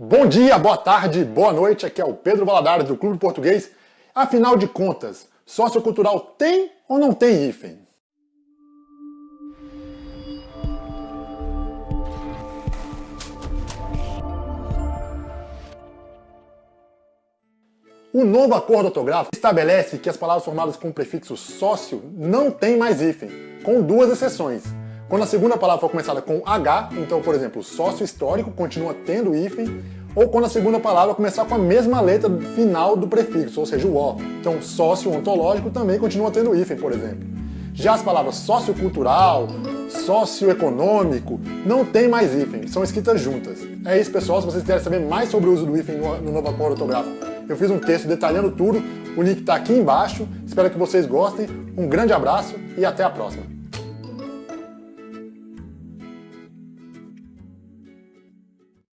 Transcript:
Bom dia, boa tarde, boa noite, aqui é o Pedro Valadares do Clube Português. Afinal de contas, sociocultural tem ou não tem hífen? O novo acordo ortográfico estabelece que as palavras formadas com o prefixo sócio não têm mais hífen, com duas exceções. Quando a segunda palavra for começada com H, então, por exemplo, sócio histórico continua tendo hífen, ou quando a segunda palavra começar com a mesma letra final do prefixo, ou seja, o O. Então, sócio ontológico também continua tendo hífen, por exemplo. Já as palavras sociocultural, socioeconômico, não tem mais hífen, são escritas juntas. É isso, pessoal. Se vocês quiserem saber mais sobre o uso do hífen no novo acordo ortográfico, eu fiz um texto detalhando tudo, o link está aqui embaixo. Espero que vocês gostem. Um grande abraço e até a próxima.